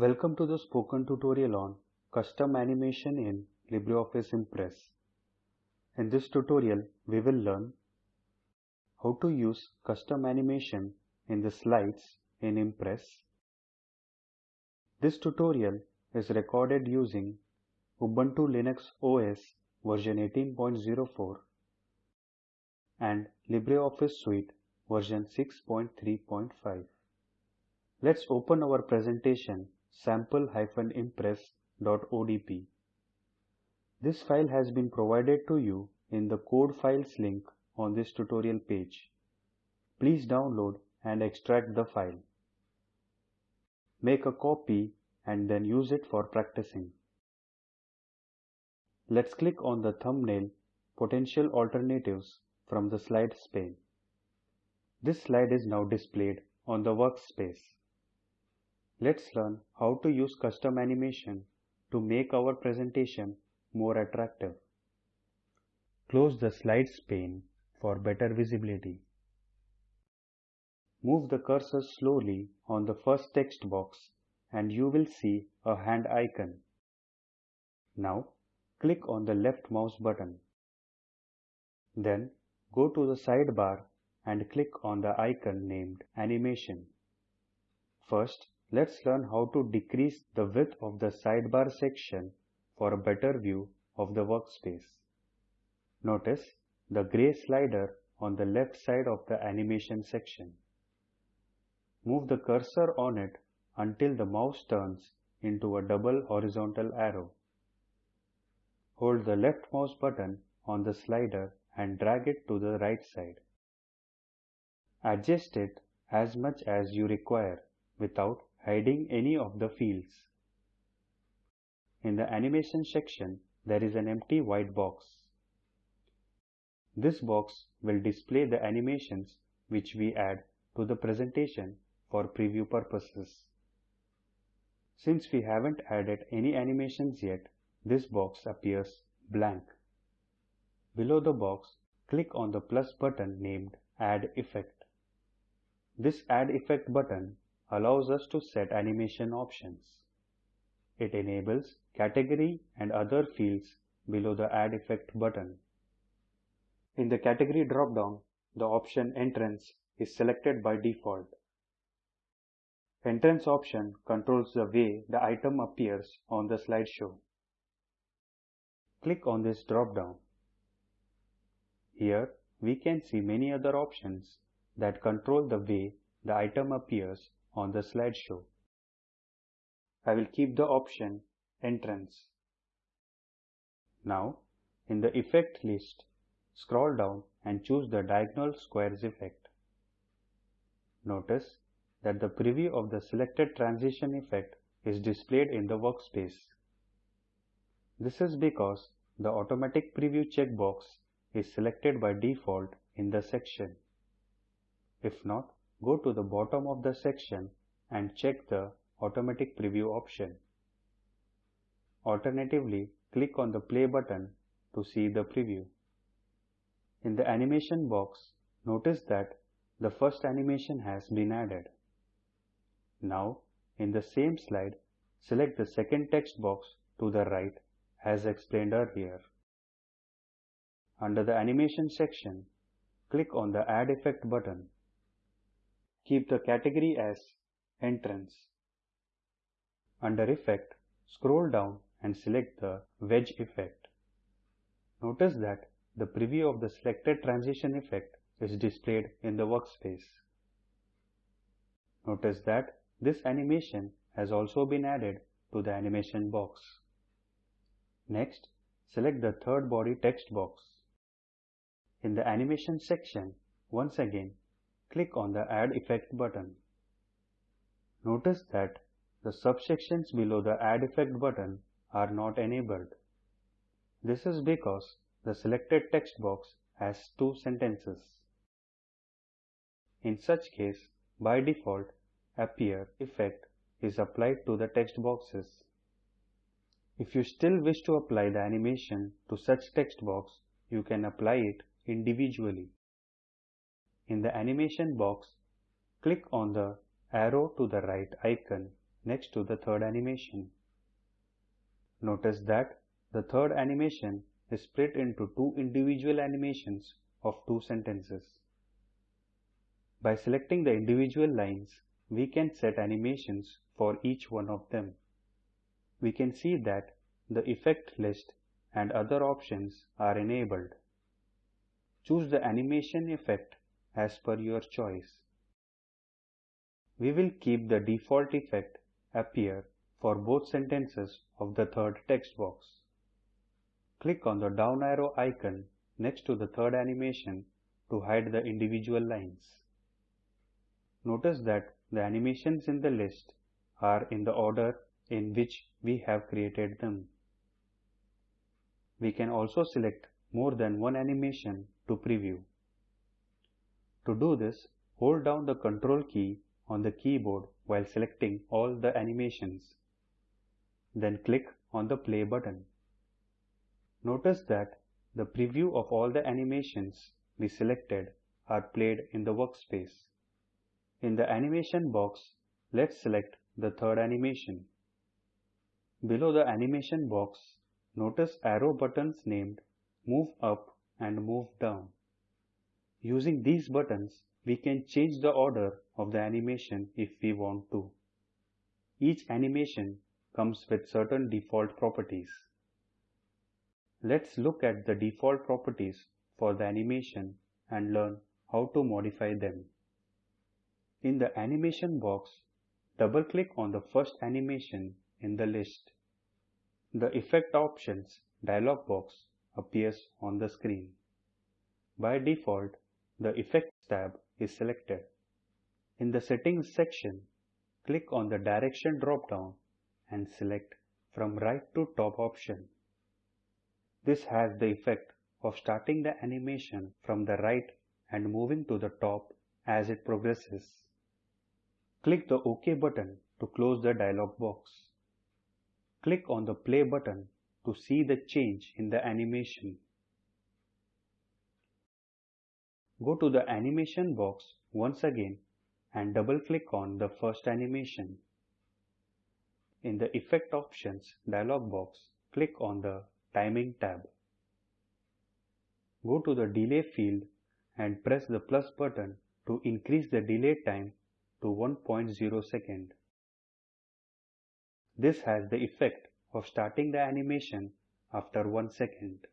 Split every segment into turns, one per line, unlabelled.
Welcome to the spoken tutorial on custom animation in LibreOffice Impress. In this tutorial, we will learn how to use custom animation in the slides in Impress. This tutorial is recorded using Ubuntu Linux OS version 18.04 and LibreOffice Suite version 6.3.5. Let's open our presentation sample-impress.odp. This file has been provided to you in the code files link on this tutorial page. Please download and extract the file. Make a copy and then use it for practicing. Let's click on the thumbnail Potential Alternatives from the Slides pane. This slide is now displayed on the workspace. Let's learn how to use custom animation to make our presentation more attractive. Close the slides pane for better visibility. Move the cursor slowly on the first text box and you will see a hand icon. Now click on the left mouse button. Then go to the sidebar and click on the icon named Animation. First, let's learn how to decrease the width of the sidebar section for a better view of the workspace. Notice the gray slider on the left side of the animation section. Move the cursor on it until the mouse turns into a double horizontal arrow. Hold the left mouse button on the slider and drag it to the right side. Adjust it as much as you require without hiding any of the fields. In the animation section, there is an empty white box. This box will display the animations which we add to the presentation for preview purposes. Since we haven't added any animations yet, this box appears blank. Below the box, click on the plus button named Add Effect. This Add Effect button allows us to set animation options. It enables category and other fields below the Add Effect button. In the category dropdown, the option Entrance is selected by default. Entrance option controls the way the item appears on the slideshow. Click on this dropdown. Here we can see many other options that control the way the item appears on the slideshow. I will keep the option Entrance. Now, in the Effect list, scroll down and choose the Diagonal Squares effect. Notice that the preview of the selected transition effect is displayed in the workspace. This is because the automatic preview checkbox is selected by default in the section. If not, go to the bottom of the section and check the automatic preview option. Alternatively, click on the play button to see the preview. In the animation box, notice that the first animation has been added. Now, in the same slide, select the second text box to the right as explained earlier. Under the animation section, click on the Add Effect button. Keep the category as Entrance. Under Effect, scroll down and select the Wedge effect. Notice that the preview of the selected transition effect is displayed in the workspace. Notice that this animation has also been added to the animation box. Next, select the third body text box. In the animation section, once again, click on the Add Effect button. Notice that the subsections below the Add Effect button are not enabled. This is because the selected text box has two sentences. In such case, by default, Appear effect is applied to the text boxes. If you still wish to apply the animation to such text box, you can apply it individually. In the animation box, click on the arrow to the right icon next to the third animation. Notice that the third animation is split into two individual animations of two sentences. By selecting the individual lines, we can set animations for each one of them. We can see that the effect list and other options are enabled. Choose the animation effect as per your choice. We will keep the default effect appear for both sentences of the third text box. Click on the down arrow icon next to the third animation to hide the individual lines. Notice that the animations in the list are in the order in which we have created them. We can also select more than one animation to preview. To do this, hold down the Control key on the keyboard while selecting all the animations. Then click on the play button. Notice that the preview of all the animations we selected are played in the workspace. In the animation box, let's select the third animation. Below the animation box, notice arrow buttons named Move Up and Move Down. Using these buttons, we can change the order of the animation if we want to. Each animation comes with certain default properties. Let's look at the default properties for the animation and learn how to modify them. In the animation box, double-click on the first animation in the list. The Effect Options dialog box appears on the screen. By default, the Effects tab is selected. In the Settings section, click on the Direction drop-down and select from right to top option. This has the effect of starting the animation from the right and moving to the top as it progresses. Click the OK button to close the dialog box. Click on the play button to see the change in the animation. Go to the animation box once again and double click on the first animation. In the Effect Options dialog box, click on the Timing tab. Go to the Delay field and press the plus button to increase the delay time to 1.0 second. This has the effect of starting the animation after 1 second.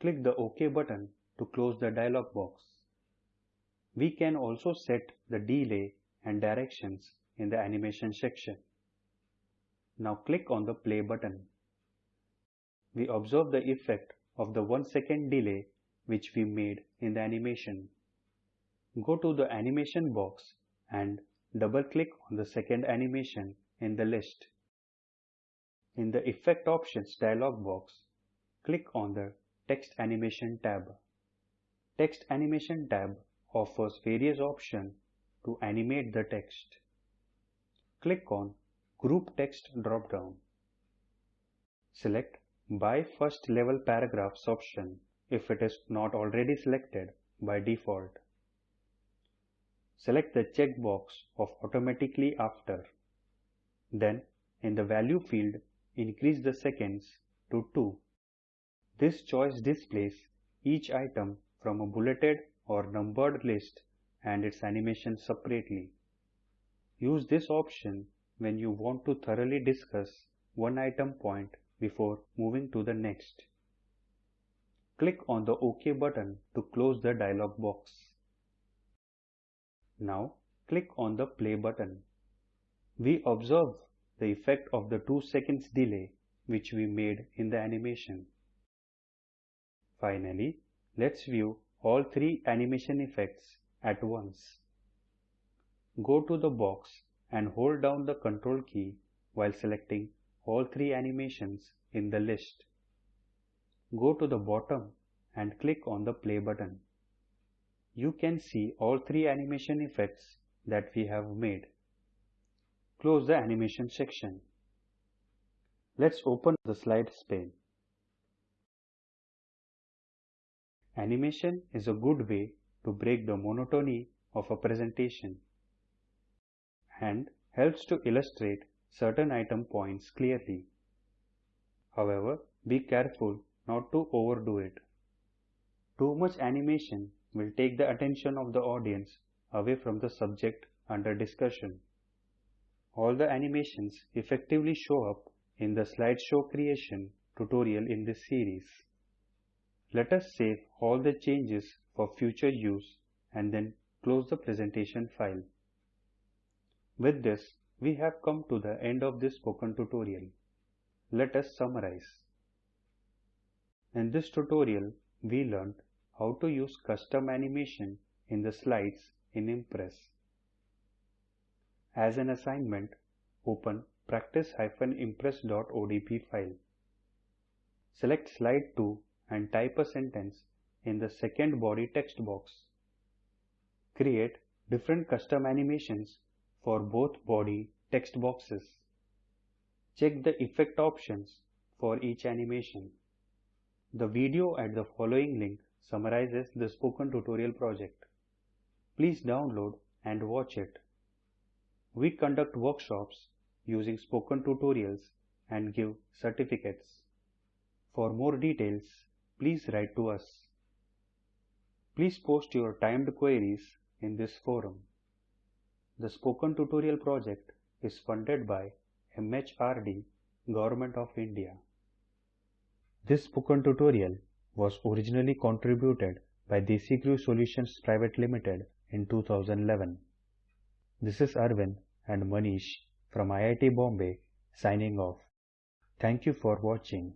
Click the OK button to close the dialog box. We can also set the delay and directions in the animation section. Now click on the play button. We observe the effect of the 1 second delay which we made in the animation. Go to the animation box and double click on the second animation in the list. In the Effect Options dialog box, click on the Text Animation tab. Text Animation tab offers various options to animate the text. Click on Group Text drop-down. Select By First Level Paragraphs option if it is not already selected by default. Select the checkbox of automatically after. Then in the value field increase the seconds to 2. This choice displays each item from a bulleted or numbered list and its animation separately. Use this option when you want to thoroughly discuss one item point before moving to the next. Click on the OK button to close the dialog box. Now click on the play button. We observe the effect of the 2 seconds delay which we made in the animation. Finally, let's view all three animation effects at once. Go to the box and hold down the control key while selecting all three animations in the list. Go to the bottom and click on the play button you can see all three animation effects that we have made. Close the animation section. Let's open the slides pane. Animation is a good way to break the monotony of a presentation and helps to illustrate certain item points clearly. However, be careful not to overdo it. Too much animation will take the attention of the audience away from the subject under discussion. All the animations effectively show up in the slideshow creation tutorial in this series. Let us save all the changes for future use and then close the presentation file. With this, we have come to the end of this spoken tutorial. Let us summarize. In this tutorial, we learned how to use custom animation in the slides in Impress. As an assignment, open practice-impress.odp file. Select slide 2 and type a sentence in the second body text box. Create different custom animations for both body text boxes. Check the effect options for each animation. The video at the following link summarizes the spoken tutorial project. Please download and watch it. We conduct workshops using spoken tutorials and give certificates. For more details, please write to us. Please post your timed queries in this forum. The Spoken Tutorial project is funded by MHRD, Government of India. This spoken tutorial was originally contributed by DesiCrew Solutions Private Limited in 2011. This is Arvind and Manish from IIT Bombay signing off. Thank you for watching.